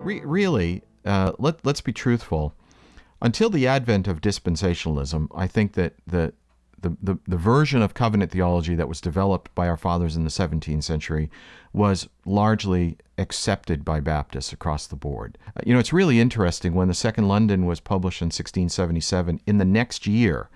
re- really, uh, let, let's be truthful. Until the advent of dispensationalism, I think that the, the, the, the version of covenant theology that was developed by our fathers in the 17th century was largely accepted by Baptists across the board. Uh, you know, it's really interesting when the Second London was published in 1677, in the next year,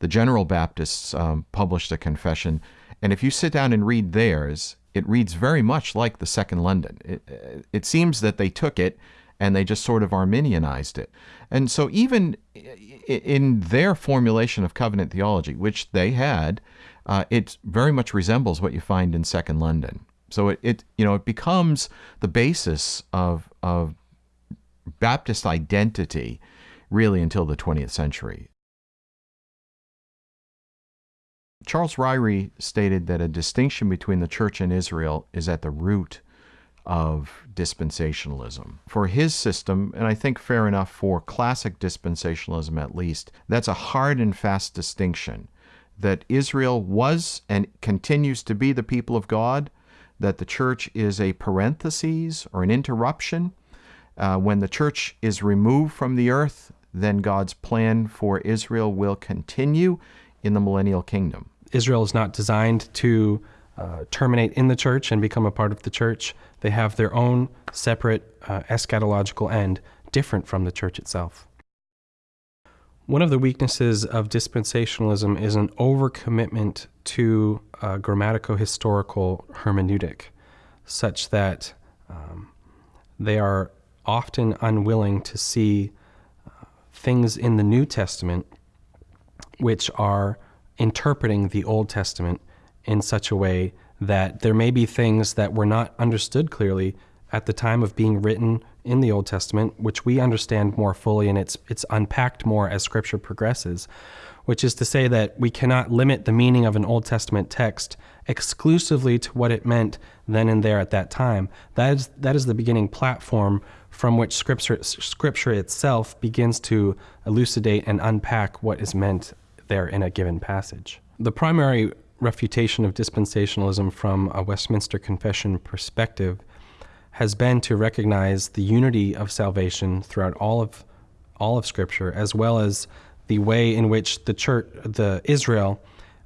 the General Baptists um, published a confession. And if you sit down and read theirs, it reads very much like the Second London. It, it seems that they took it and they just sort of Arminianized it. And so, even in their formulation of covenant theology, which they had, uh, it very much resembles what you find in Second London. So it, it you know it becomes the basis of of Baptist identity really until the 20th century. Charles Ryrie stated that a distinction between the church and Israel is at the root of dispensationalism. For his system, and I think fair enough for classic dispensationalism at least, that's a hard and fast distinction that Israel was and continues to be the people of God, that the church is a parenthesis or an interruption. Uh, when the church is removed from the earth, then God's plan for Israel will continue in the millennial kingdom. Israel is not designed to uh, terminate in the church and become a part of the church. They have their own separate uh, eschatological end, different from the church itself. One of the weaknesses of dispensationalism is an overcommitment to a grammatico historical hermeneutic, such that um, they are often unwilling to see uh, things in the New Testament which are interpreting the Old Testament in such a way that there may be things that were not understood clearly at the time of being written in the Old Testament, which we understand more fully and it's it's unpacked more as scripture progresses, which is to say that we cannot limit the meaning of an Old Testament text exclusively to what it meant then and there at that time. That is that is the beginning platform from which scripture scripture itself begins to elucidate and unpack what is meant there in a given passage. The primary refutation of dispensationalism from a Westminster Confession perspective has been to recognize the unity of salvation throughout all of all of Scripture, as well as the way in which the church, the Israel,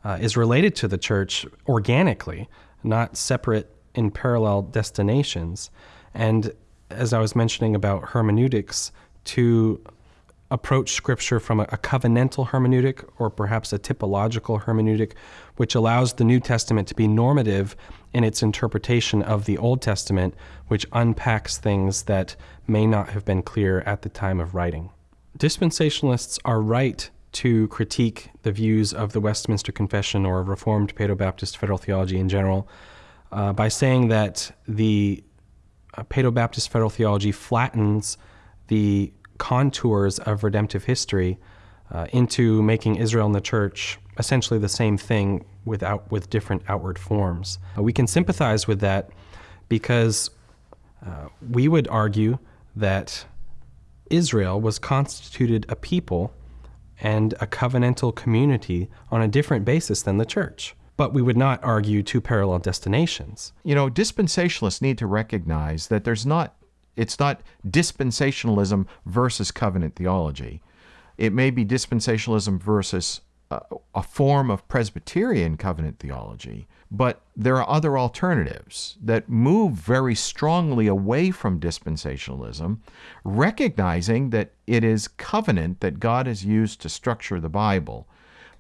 uh, is related to the church organically, not separate in parallel destinations. And as I was mentioning about hermeneutics, to approach Scripture from a, a, covenantal hermeneutic or perhaps a typological hermeneutic, which allows the New Testament to be normative in its interpretation of the Old Testament, which unpacks things that may not have been clear at the time of writing. Dispensationalists are right to critique the views of the Westminster Confession or Reformed Paedo Baptist Federal Theology in general uh, by saying that the uh, Baptist Federal Theology flattens the contours of redemptive history uh, into making Israel and the church essentially the same thing without with different outward forms. Uh, we can sympathize with that because uh, we would argue that Israel was constituted a people and a covenantal community on a different basis than the church. But we would not argue two parallel destinations. You know, dispensationalists need to recognize that there's not it's not dispensationalism versus covenant theology. It may be dispensationalism versus a, a form of Presbyterian covenant theology, but there are other alternatives that move very strongly away from dispensationalism, recognizing that it is covenant that God has used to structure the Bible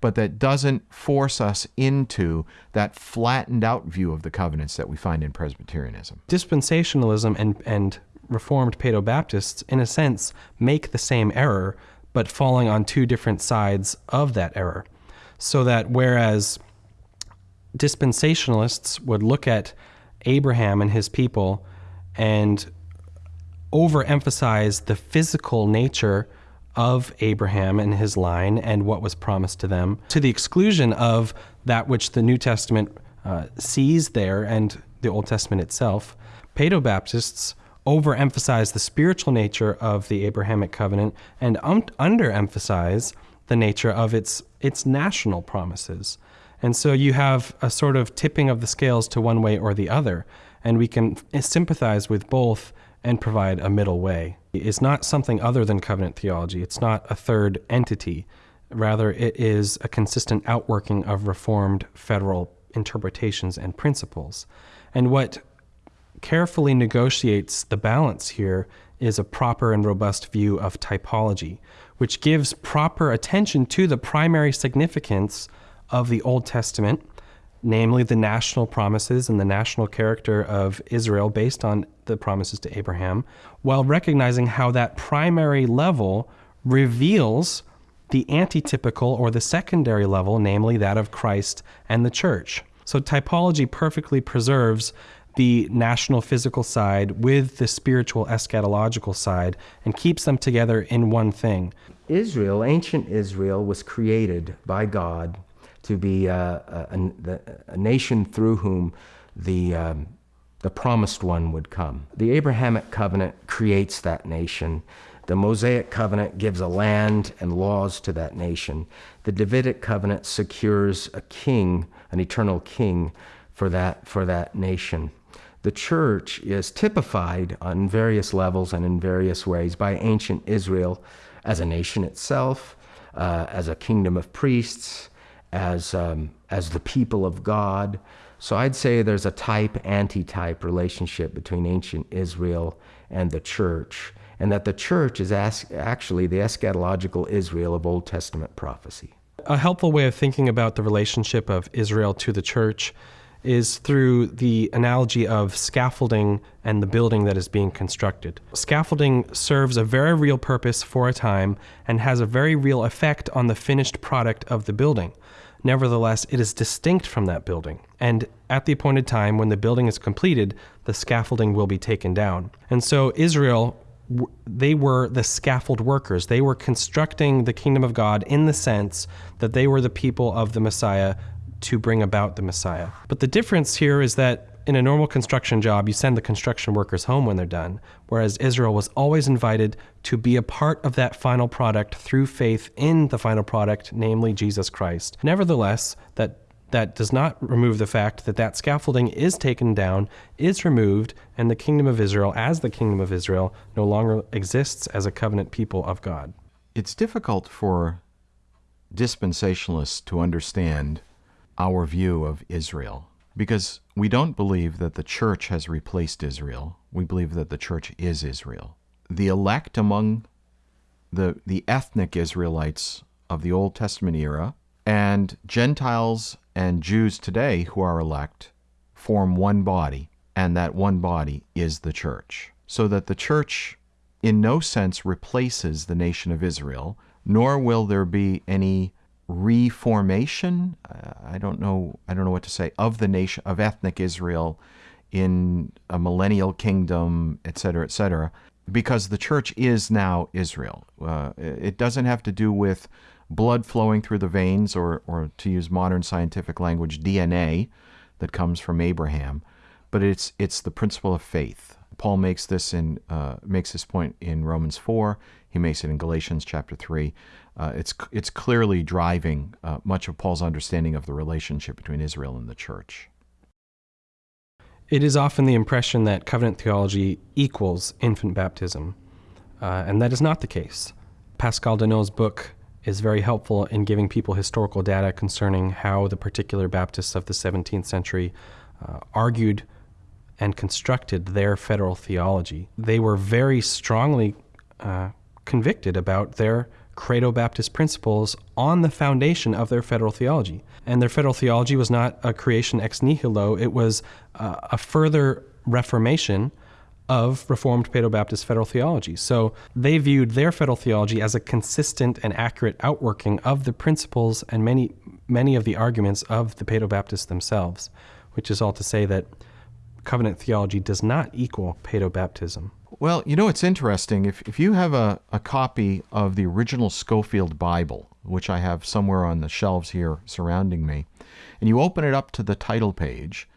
but that doesn't force us into that flattened out view of the covenants that we find in Presbyterianism. Dispensationalism and, and Reformed Paedo Baptists, in a sense, make the same error, but falling on two different sides of that error. So that whereas dispensationalists would look at Abraham and his people and overemphasize the physical nature of Abraham and his line and what was promised to them, to the exclusion of that which the New Testament uh, sees there and the Old Testament itself. Paedo Baptists overemphasize the spiritual nature of the Abrahamic covenant and underemphasize the nature of its its national promises. And so you have a sort of tipping of the scales to one way or the other, and we can sympathize with both and provide a middle way. It's not something other than covenant theology. It's not a third entity. Rather, it is a consistent outworking of Reformed federal interpretations and principles. And what carefully negotiates the balance here is a proper and robust view of typology, which gives proper attention to the primary significance of the Old Testament, namely the national promises and the national character of Israel based on the promises to Abraham, while recognizing how that primary level reveals the antitypical or the secondary level, namely that of Christ and the church. So typology perfectly preserves the national physical side with the spiritual eschatological side and keeps them together in one thing. Israel, ancient Israel, was created by God to be a, a, a nation through whom the, um, the promised one would come. The Abrahamic covenant creates that nation. The Mosaic covenant gives a land and laws to that nation. The Davidic covenant secures a king, an eternal king, for that, for that nation. The church is typified on various levels and in various ways by ancient Israel as a nation itself, uh, as a kingdom of priests, as, um, as the people of God. So I'd say there's a type anti-type relationship between ancient Israel and the church, and that the church is actually the eschatological Israel of Old Testament prophecy. A helpful way of thinking about the relationship of Israel to the church is through the analogy of scaffolding and the building that is being constructed. Scaffolding serves a very real purpose for a time and has a very real effect on the finished product of the building. Nevertheless, it is distinct from that building, and at the appointed time, when the building is completed, the scaffolding will be taken down. And so Israel they were the scaffold workers. They were constructing the kingdom of God in the sense that they were the people of the Messiah to bring about the Messiah. But the difference here is that in a normal construction job, you send the construction workers home when they're done, whereas Israel was always invited to be a part of that final product through faith in the final product, namely Jesus Christ. Nevertheless, that that does not remove the fact that that scaffolding is taken down, is removed, and the kingdom of Israel, as the kingdom of Israel, no longer exists as a covenant people of God. It's difficult for dispensationalists to understand our view of Israel because we don't believe that the church has replaced Israel. We believe that the church is Israel. The elect among the, the ethnic Israelites of the Old Testament era and Gentiles and Jews today who are elect form one body, and that one body is the church. So that the church in no sense replaces the nation of Israel, nor will there be any reformation. Uh, I don't know. I don't know what to say of the nation of ethnic Israel in a millennial kingdom, et cetera, et cetera, because the church is now Israel. Uh, it doesn't have to do with blood flowing through the veins, or, or to use modern scientific language, DNA that comes from Abraham, but it's it's the principle of faith. Paul makes this in uh, makes this point in Romans four. He makes it in Galatians chapter three uh, it's it's clearly driving uh, much of Paul's understanding of the relationship between Israel and the church. It is often the impression that covenant theology equals infant baptism, uh, and that is not the case. Pascal Denault's book is very helpful in giving people historical data concerning how the particular Baptists of the 17th century uh, argued and constructed their federal theology. They were very strongly uh, convicted about their Credo Baptist principles on the foundation of their federal theology. And their federal theology was not a creation ex nihilo, it was uh, a further reformation of Reformed Paedo Baptist federal theology. So they viewed their federal theology as a consistent and accurate outworking of the principles and many, many of the arguments of the Paedo Baptists themselves, which is all to say that covenant theology does not equal Paedo Baptism. Well, you know, it's interesting. If, if you have a, a copy of the original Scofield Bible, which I have somewhere on the shelves here surrounding me, and you open it up to the title page,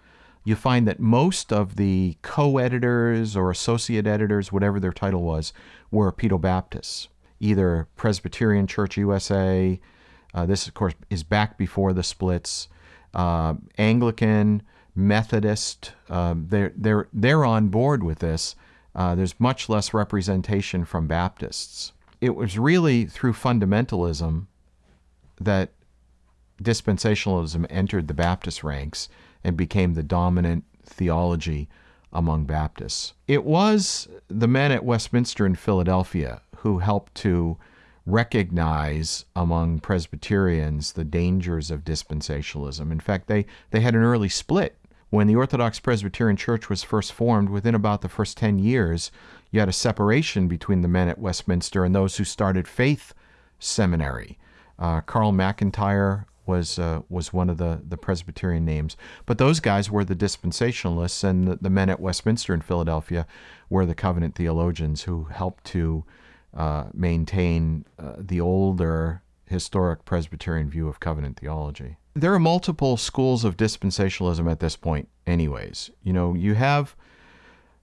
you find that most of the co editors or associate editors, whatever their title was, were Pedo Baptists, either Presbyterian Church USA, uh, this, of course, is back before the splits, uh, Anglican, Methodist, uh, they're, they're, they're on board with this Uh, there's much less representation from Baptists. It was really through fundamentalism that dispensationalism entered the Baptist ranks and became the dominant theology among Baptists. It was the men at Westminster in Philadelphia who helped to recognize among Presbyterians the dangers of dispensationalism. In fact, they, they had an early split. When the Orthodox Presbyterian Church was first formed, within about the first 10 years, you had a separation between the men at Westminster and those who started Faith Seminary. Uh, Carl McIntire was uh, was one of the, the Presbyterian names. But those guys were the dispensationalists, and the, the men at Westminster in Philadelphia were the covenant theologians who helped to uh, maintain uh, the older historic Presbyterian view of covenant theology. There are multiple schools of dispensationalism at this point, anyways. You know, you have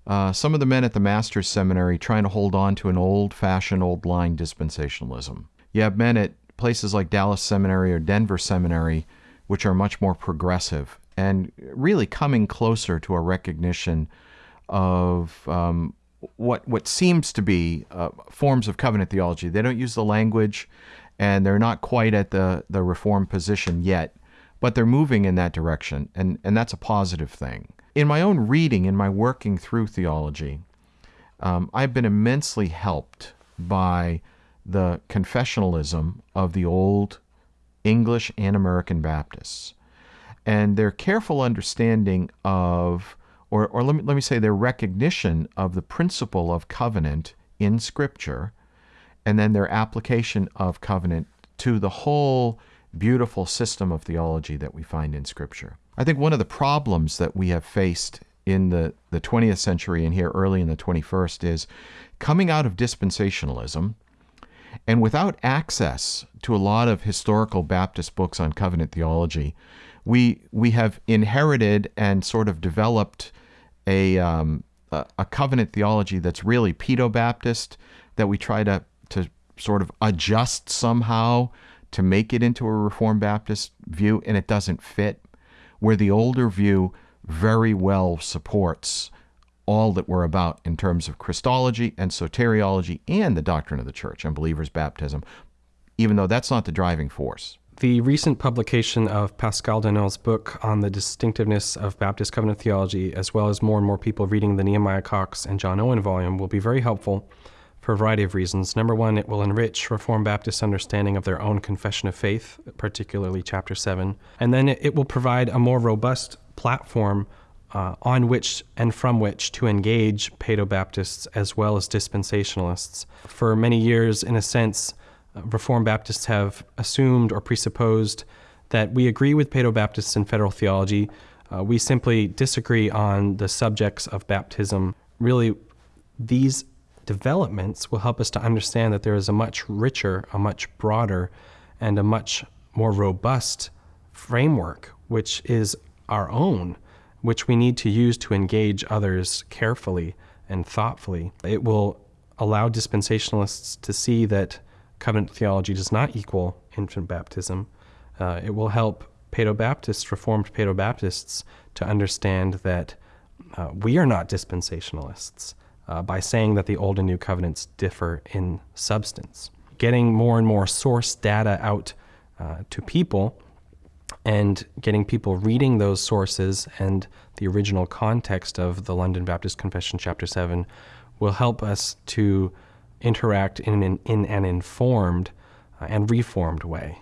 uh, some of the men at the Master's Seminary trying to hold on to an old fashioned, old line dispensationalism. You have men at places like Dallas Seminary or Denver Seminary, which are much more progressive and really coming closer to a recognition of um, what what seems to be uh, forms of covenant theology. They don't use the language, and they're not quite at the the reform position yet, but they're moving in that direction, and and that's a positive thing. In my own reading, in my working through theology, um, I've been immensely helped by the confessionalism of the old English and American Baptists and their careful understanding of, or, or let, me, let me say, their recognition of the principle of covenant in Scripture, and then their application of covenant to the whole beautiful system of theology that we find in Scripture. I think one of the problems that we have faced in the, the 20th century and here early in the 21st is coming out of dispensationalism and without access to a lot of historical Baptist books on covenant theology, we we have inherited and sort of developed a um, a, a covenant theology that's really pedo Baptist that we try to to sort of adjust somehow to make it into a Reformed Baptist view, and it doesn't fit. Where the older view very well supports all that we're about in terms of Christology and soteriology and the doctrine of the church and believers' baptism, even though that's not the driving force. The recent publication of Pascal Denault's book on the distinctiveness of Baptist covenant theology, as well as more and more people reading the Nehemiah Cox and John Owen volume, will be very helpful for a variety of reasons. Number one, it will enrich Reformed Baptist understanding of their own confession of faith, particularly chapter 7. And then it will provide a more robust platform uh, on which and from which to engage Paedo-Baptists as well as dispensationalists. For many years, in a sense, uh, Reformed Baptists have assumed or presupposed that we agree with Paedo-Baptists in federal theology. Uh, we simply disagree on the subjects of baptism. Really, these developments will help us to understand that there is a much richer, a much broader, and a much more robust framework, which is our own which we need to use to engage others carefully and thoughtfully. It will allow dispensationalists to see that covenant theology does not equal infant baptism. Uh, it will help Paedo-Baptists, Reformed Paedo-Baptists, to understand that uh, we are not dispensationalists uh, by saying that the Old and New Covenants differ in substance. Getting more and more source data out uh, to people and getting people reading those sources and the original context of the London Baptist Confession, Chapter 7, will help us to interact in an, in an informed uh, and reformed way.